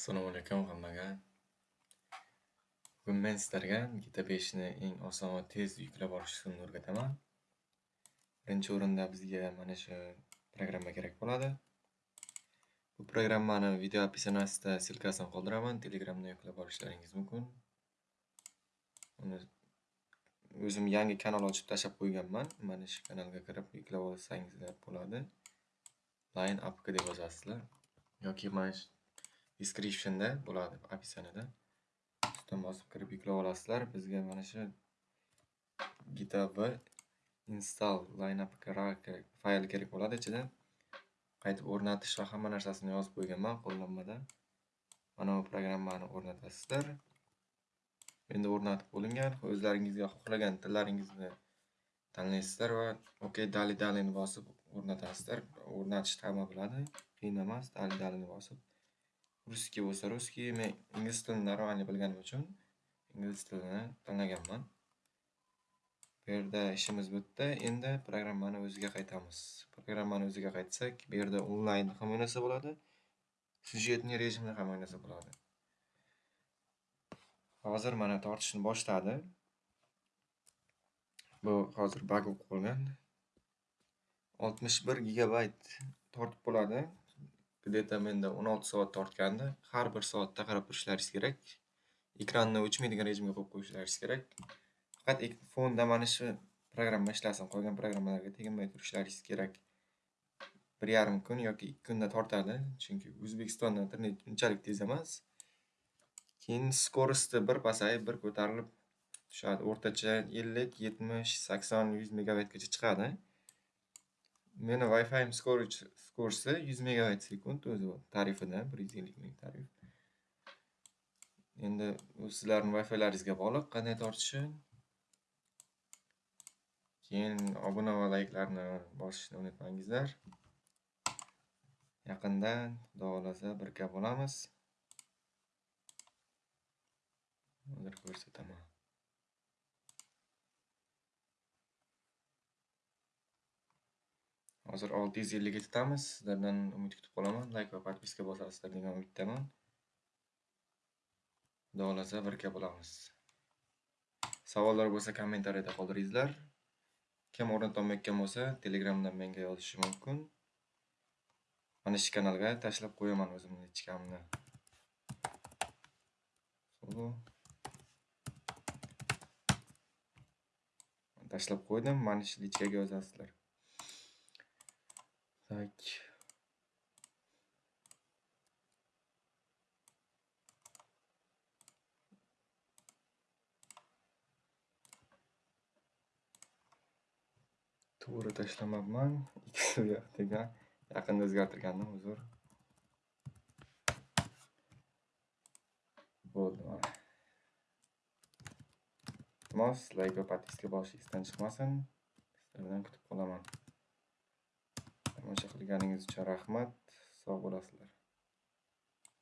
Assalomu alaykum hammaga. Bugun men sizlarga GTA 5 ni eng oson va tez yuklab olish usulini o'rgataman. Birinchi o'rinda bizga mana shu programma kerak bo'ladi. Bu programmani video описаниесida silkasini qoldiraman. Telegramdan yuklab olishlaringiz mumkin. Uni o'zim yangi kanal ochib tashlab qo'yganman. Mana shu kanalga kirib yuklab olsangizlar bo'ladi. Line APK deb yozasizlar yoki mana shu descriptionda bo'ladi описаниеda. Ustidan bosib kirib yuklab olasizlar. Bizga mana shu GitHub install line kerak, fayl kerak bo'ladi ichida. Qaytib o'rnatish va hamma narsasini yozib qo'yganman qo'llanmada. Mana bu programmani o'rnatasizlar. Endi o'rnatib bo'lingan. O'zlaringizga xohlagan tillaringizni tanlaysizlar va OK dali dalini bosib o'rnatasizlar. o'rnatish tama biladi. Qiyin emas. Dali dalini bosib Russkiy bo'lsa ruski men ingliz tilini нормально bilganim uchun ingliz tilini tanlaganman. Bu yerda ishimiz bitdi. Endi programmani o'ziga qaytamiz. Programmani o'ziga qaytsak, bu yerda onlayn ham o'ynasa bo'ladi. sujetni rejimda ham o'ynasa bo'ladi. Hozir mana tortishni boshladi. Bu hozir bug bo'lib qolgan. 61 gigabayt tortib bo'ladi. Где-то menda 16 soat tortgandi. Har bir soatda qarab turishlaringiz kerak. Ekranni o'chmaydigan rejimga qo'yib qo'yishlaringiz kerak. Faqat fonda mana shu programma ishlasin, qolgan programmalarga teginmay turishlaringiz kerak. 1,5 kun yoki 2 kunda tortadi, chunki O'zbekistonda internet unchalik tez emas. Keyin skorosti bir pasayib, bir ko'tarilib tushadi. O'rtacha 50, 70, 80, 100 megabaytgacha chiqadi. Meni Wi-Fi storage skorsi 100 megabayt sekund o'zi tarifida 150 ming tarif. Endi u sizlarning Wi-Filaringizga bog'liq qanday tortishi. Keyin obuna va layklarni bosishni unutmangizlar. Yaqinda Xudo xolasa birga bo'lamiz. Hozir ko'rsataman. Hozir 650 ga yetamiz Sizlardan umid kutib qolaman. Layk va podpiska bosasizlar degan umiddaman. Xudo xohlasa birga bo'lamiz. Savollar bo'lsa kommentariyada qoldiringizlar. Kim o'rnatolmayotgan bo'lsa, Telegramdan menga yozishi mumkin. Mana shu kanalga tashlab qo'yaman o'zimni ichkamni. Tashlab qo'ydim. Mana shu lichkaga yozasizlar. Tak. To'g'ri tashlamabman. Ikkisi u yoqdaga yaqinda o'zgartirgandim, uzr. Bo'ldi mana. Iltimos, layk va podpiska bosishingizdan chiqmasin. Sizlardan kutib qolaman. Kelganingiz uchun rahmat. Sog' bo'lasizlar.